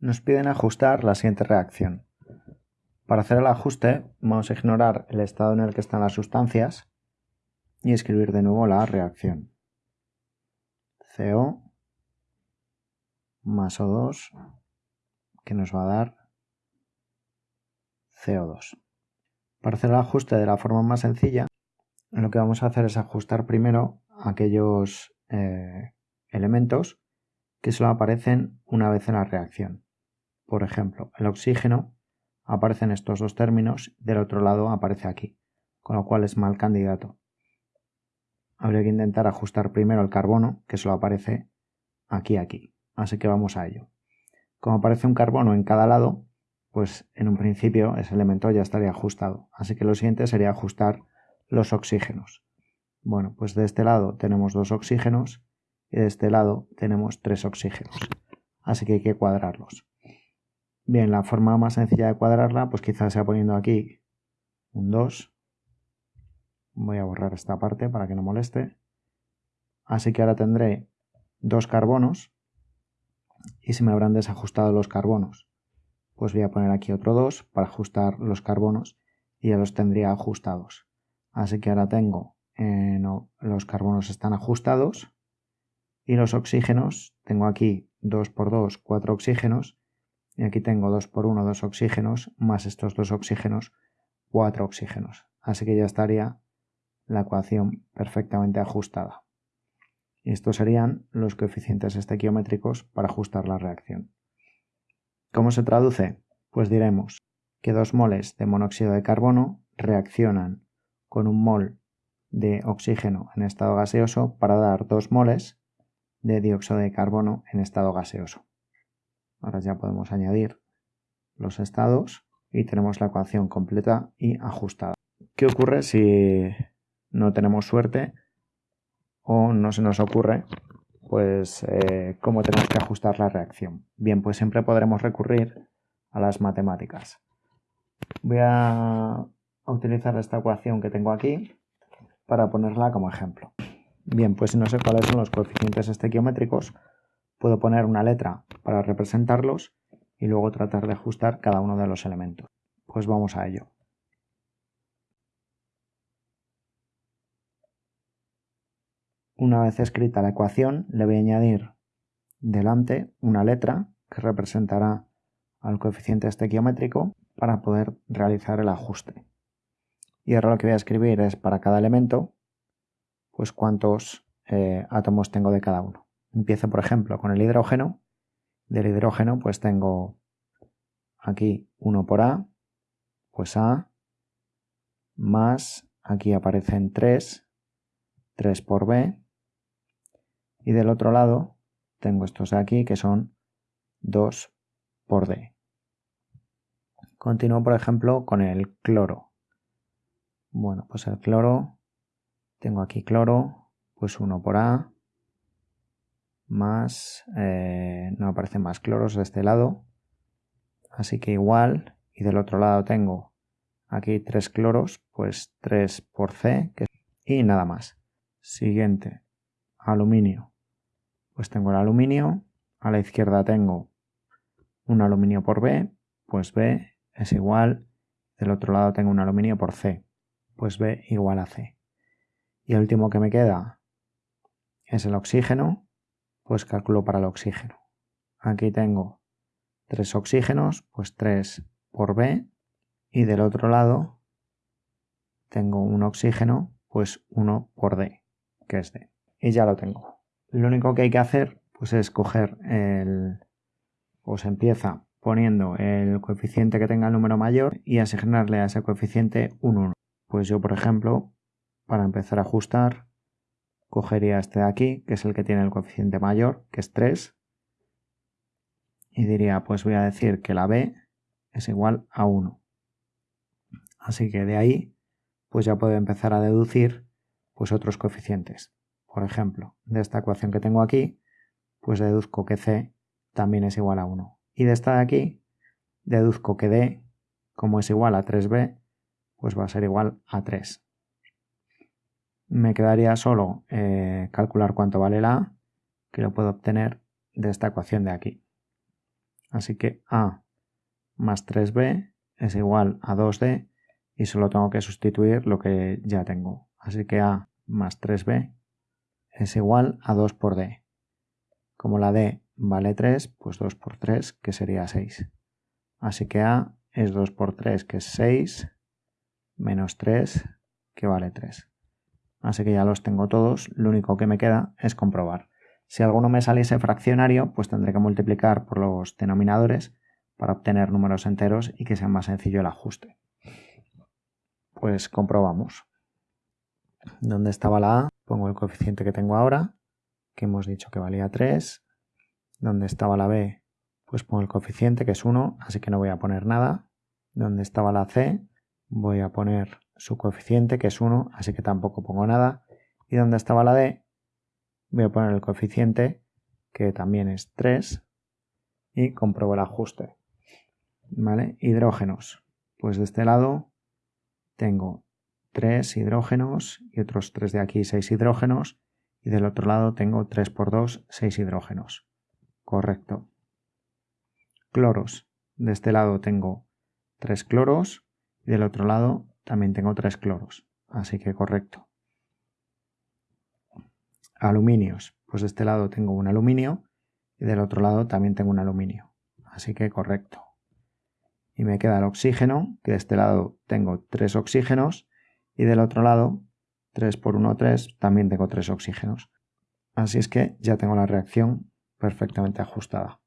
Nos piden ajustar la siguiente reacción. Para hacer el ajuste vamos a ignorar el estado en el que están las sustancias y escribir de nuevo la reacción. CO más O2 que nos va a dar CO2. Para hacer el ajuste de la forma más sencilla, lo que vamos a hacer es ajustar primero aquellos eh, elementos que solo aparecen una vez en la reacción. Por ejemplo, el oxígeno aparece en estos dos términos, del otro lado aparece aquí, con lo cual es mal candidato. Habría que intentar ajustar primero el carbono, que solo aparece aquí aquí. Así que vamos a ello. Como aparece un carbono en cada lado, pues en un principio ese elemento ya estaría ajustado. Así que lo siguiente sería ajustar los oxígenos. Bueno, pues de este lado tenemos dos oxígenos y de este lado tenemos tres oxígenos. Así que hay que cuadrarlos. Bien, la forma más sencilla de cuadrarla, pues quizás sea poniendo aquí un 2. Voy a borrar esta parte para que no moleste. Así que ahora tendré dos carbonos y se me habrán desajustado los carbonos. Pues voy a poner aquí otro 2 para ajustar los carbonos y ya los tendría ajustados. Así que ahora tengo, los carbonos están ajustados y los oxígenos, tengo aquí 2 por 2, 4 oxígenos y aquí tengo 2 por 1, 2 oxígenos, más estos dos oxígenos, 4 oxígenos. Así que ya estaría la ecuación perfectamente ajustada. Y estos serían los coeficientes estequiométricos para ajustar la reacción. ¿Cómo se traduce? Pues diremos que 2 moles de monóxido de carbono reaccionan con un mol de oxígeno en estado gaseoso para dar 2 moles de dióxido de carbono en estado gaseoso. Ahora ya podemos añadir los estados y tenemos la ecuación completa y ajustada. ¿Qué ocurre si no tenemos suerte o no se nos ocurre pues eh, cómo tenemos que ajustar la reacción? Bien, pues siempre podremos recurrir a las matemáticas. Voy a utilizar esta ecuación que tengo aquí para ponerla como ejemplo. Bien, pues si no sé cuáles son los coeficientes estequiométricos, puedo poner una letra para representarlos y luego tratar de ajustar cada uno de los elementos. Pues vamos a ello. Una vez escrita la ecuación, le voy a añadir delante una letra que representará al coeficiente estequiométrico para poder realizar el ajuste. Y ahora lo que voy a escribir es para cada elemento, pues cuántos eh, átomos tengo de cada uno. Empiezo, por ejemplo, con el hidrógeno. Del hidrógeno, pues tengo aquí 1 por A, pues A, más, aquí aparecen 3, 3 por B, y del otro lado tengo estos de aquí que son 2 por D. Continúo, por ejemplo, con el cloro. Bueno, pues el cloro, tengo aquí cloro, pues 1 por A, más, eh, no aparecen más cloros de este lado, así que igual, y del otro lado tengo aquí tres cloros, pues 3 por C, y nada más. Siguiente, aluminio. Pues tengo el aluminio, a la izquierda tengo un aluminio por B, pues B es igual, del otro lado tengo un aluminio por C, pues B igual a C. Y el último que me queda es el oxígeno, pues calculo para el oxígeno. Aquí tengo tres oxígenos, pues 3 por B, y del otro lado tengo un oxígeno, pues 1 por D, que es D. Y ya lo tengo. Lo único que hay que hacer, pues es coger el... se empieza poniendo el coeficiente que tenga el número mayor y asignarle a ese coeficiente un 1. Pues yo, por ejemplo, para empezar a ajustar, cogería este de aquí, que es el que tiene el coeficiente mayor, que es 3, y diría, pues voy a decir que la b es igual a 1. Así que de ahí, pues ya puedo empezar a deducir pues otros coeficientes. Por ejemplo, de esta ecuación que tengo aquí, pues deduzco que c también es igual a 1. Y de esta de aquí, deduzco que d, como es igual a 3b, pues va a ser igual a 3 me quedaría solo eh, calcular cuánto vale la A, que lo puedo obtener de esta ecuación de aquí. Así que A más 3B es igual a 2D y solo tengo que sustituir lo que ya tengo. Así que A más 3B es igual a 2 por D. Como la D vale 3, pues 2 por 3, que sería 6. Así que A es 2 por 3, que es 6, menos 3, que vale 3. Así que ya los tengo todos, lo único que me queda es comprobar. Si alguno me saliese fraccionario, pues tendré que multiplicar por los denominadores para obtener números enteros y que sea más sencillo el ajuste. Pues comprobamos. ¿Dónde estaba la A? Pongo el coeficiente que tengo ahora, que hemos dicho que valía 3. ¿Dónde estaba la B? Pues pongo el coeficiente que es 1, así que no voy a poner nada. ¿Dónde estaba la C? Voy a poner su coeficiente que es 1, así que tampoco pongo nada. ¿Y dónde estaba la D? voy a poner el coeficiente que también es 3 y compruebo el ajuste. ¿Vale? Hidrógenos. Pues de este lado tengo 3 hidrógenos y otros 3 de aquí 6 hidrógenos y del otro lado tengo 3 por 2 6 hidrógenos. Correcto. Cloros. De este lado tengo 3 cloros y del otro lado también tengo 3 cloros. Así que correcto. Aluminios. Pues de este lado tengo un aluminio y del otro lado también tengo un aluminio. Así que correcto. Y me queda el oxígeno, que de este lado tengo tres oxígenos y del otro lado, 3 por 1, 3, también tengo tres oxígenos. Así es que ya tengo la reacción perfectamente ajustada.